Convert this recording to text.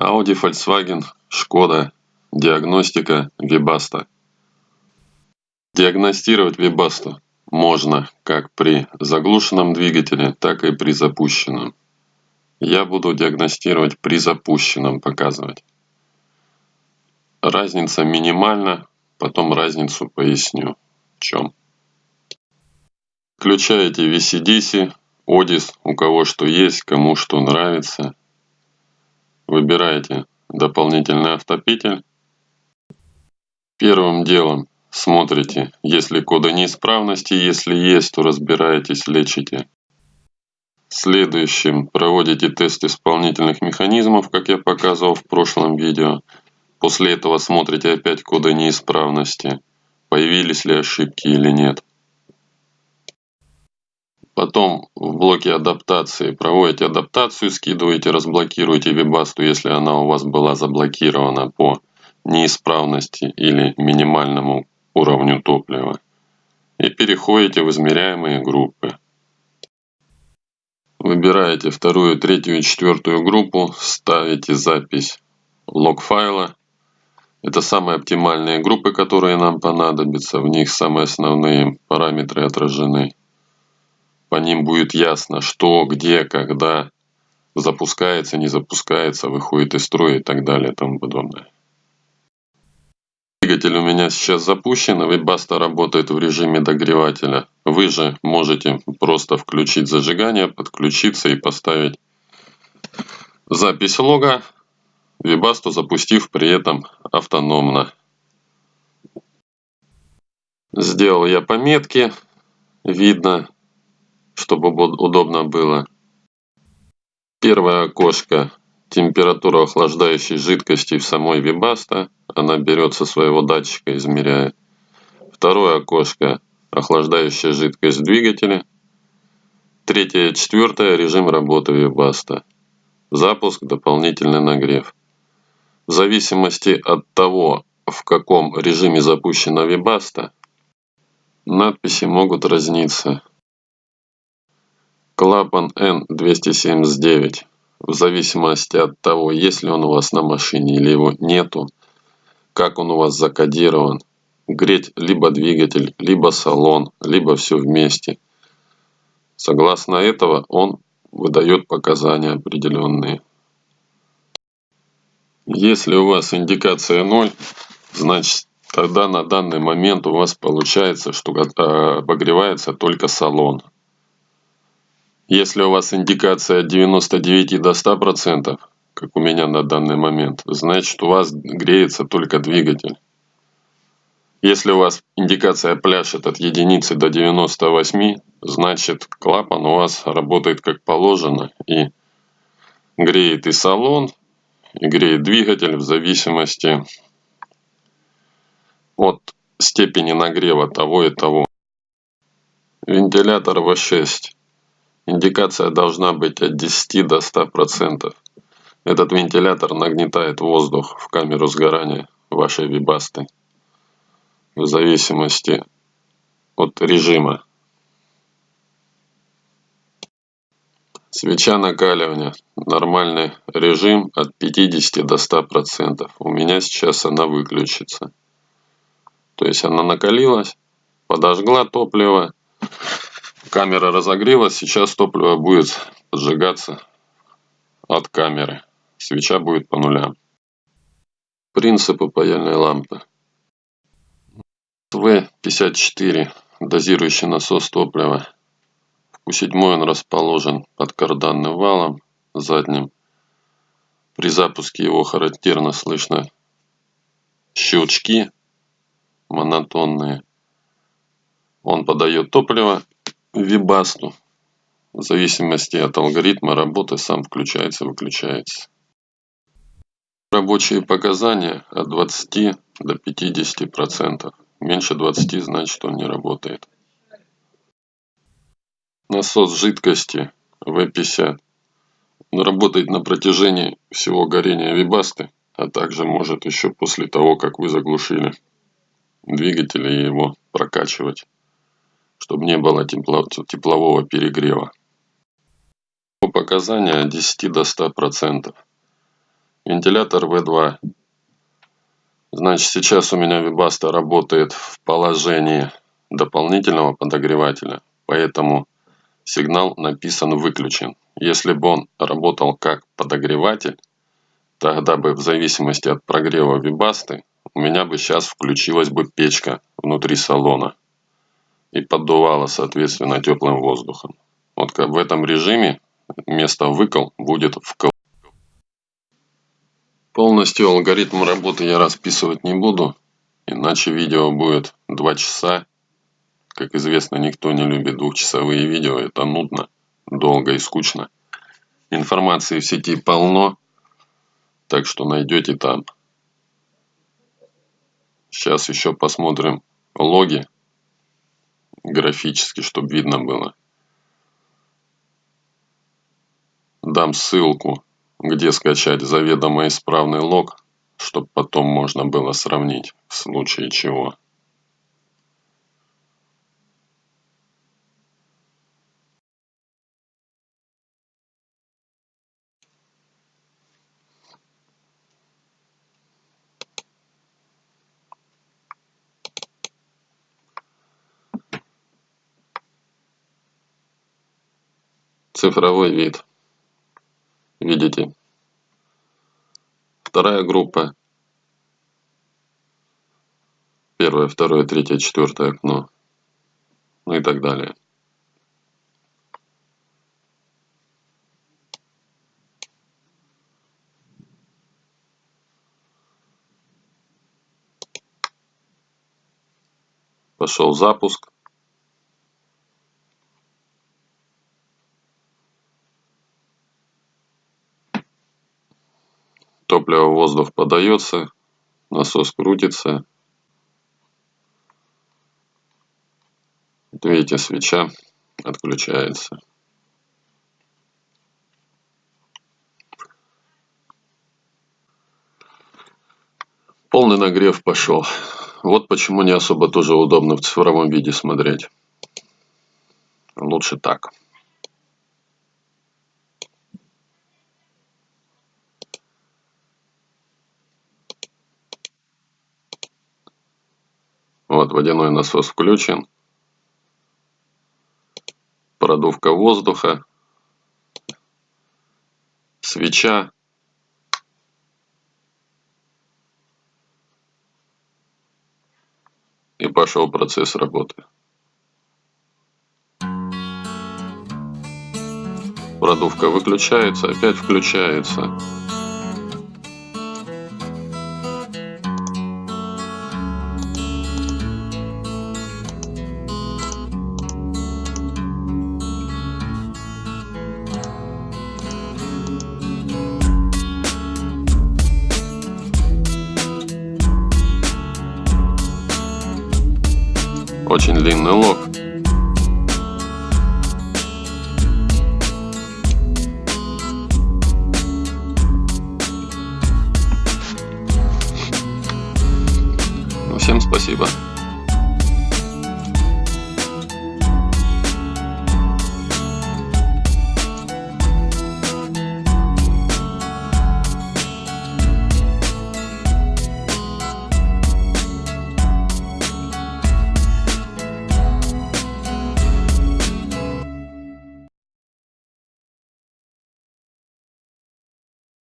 Audi, Volkswagen, Шкода. Диагностика Webasto. Диагностировать Webasto можно как при заглушенном двигателе, так и при запущенном. Я буду диагностировать при запущенном показывать. Разница минимальна, потом разницу поясню. В чем. Включаете VCDC, Одис, у кого что есть, кому что нравится. Выбираете дополнительный автопетель. Первым делом смотрите, есть ли коды неисправности, если есть, то разбираетесь, лечите. Следующим проводите тест исполнительных механизмов, как я показывал в прошлом видео. После этого смотрите опять коды неисправности, появились ли ошибки или нет. Потом в блоке адаптации проводите адаптацию, скидываете, разблокируете вебасту, если она у вас была заблокирована по неисправности или минимальному уровню топлива. И переходите в измеряемые группы. Выбираете вторую, третью и четвертую группу, ставите запись лог файла. Это самые оптимальные группы, которые нам понадобятся. В них самые основные параметры отражены по ним будет ясно, что, где, когда запускается, не запускается, выходит из строя и так далее и тому подобное. Двигатель у меня сейчас запущен, Webasto работает в режиме догревателя. Вы же можете просто включить зажигание, подключиться и поставить запись лога, Webasto запустив при этом автономно. Сделал я пометки, видно чтобы удобно было. Первое окошко температура охлаждающей жидкости в самой Webasto. Она берет со своего датчика, измеряет. Второе окошко охлаждающая жидкость в двигателе. Третье и четвертое режим работы Webasto. Запуск, дополнительный нагрев. В зависимости от того, в каком режиме запущена Webasto, надписи могут разниться. Клапан N279. В зависимости от того, есть ли он у вас на машине или его нету, как он у вас закодирован, греть либо двигатель, либо салон, либо все вместе. Согласно этого он выдает показания определенные. Если у вас индикация 0, значит тогда на данный момент у вас получается, что э, обогревается только салон. Если у вас индикация от 99 до 100%, как у меня на данный момент, значит у вас греется только двигатель. Если у вас индикация пляшет от единицы до 98, значит клапан у вас работает как положено и греет и салон, и греет двигатель в зависимости от степени нагрева того и того. Вентилятор V6 Индикация должна быть от 10 до 100%. Этот вентилятор нагнетает воздух в камеру сгорания вашей вибасты в зависимости от режима. Свеча накаливания. Нормальный режим от 50 до 100%. У меня сейчас она выключится. То есть она накалилась, подожгла топливо, Камера разогрелась, сейчас топливо будет поджигаться от камеры. Свеча будет по нулям. Принципы паяльной лампы. В-54 дозирующий насос топлива. В Q7 он расположен под карданным валом задним. При запуске его характерно слышно щелчки монотонные. Он подает топливо Вибасту. В зависимости от алгоритма работы сам включается-выключается. Рабочие показания от 20 до 50%. Меньше 20 значит он не работает. Насос жидкости В50. Он работает на протяжении всего горения вибасты, а также может еще после того, как вы заглушили двигатель и его прокачивать чтобы не было тепло, теплового перегрева. По показания от 10 до 100%. вентилятор V2. Значит, сейчас у меня Webasto работает в положении дополнительного подогревателя, поэтому сигнал написан выключен. Если бы он работал как подогреватель, тогда бы в зависимости от прогрева Webasto у меня бы сейчас включилась бы печка внутри салона и поддувала соответственно теплым воздухом. Вот в этом режиме вместо выкол будет вкл. Полностью алгоритм работы я расписывать не буду, иначе видео будет 2 часа. Как известно, никто не любит двухчасовые видео, это нудно, долго и скучно. Информации в сети полно, так что найдете там. Сейчас еще посмотрим логи графически, чтобы видно было. Дам ссылку где скачать заведомо исправный лог, чтобы потом можно было сравнить в случае чего. Цифровой вид. Видите? Вторая группа. Первое второе третье четвертое окно. Ну и так далее. Пошел запуск топливо воздух подается насос крутится. Видите свеча отключается. Полный нагрев пошел. Вот почему не особо тоже удобно в цифровом виде смотреть. Лучше так Вот водяной насос включен. Продувка воздуха. Свеча. И пошел процесс работы. Продувка выключается, опять включается. Очень длинный лог.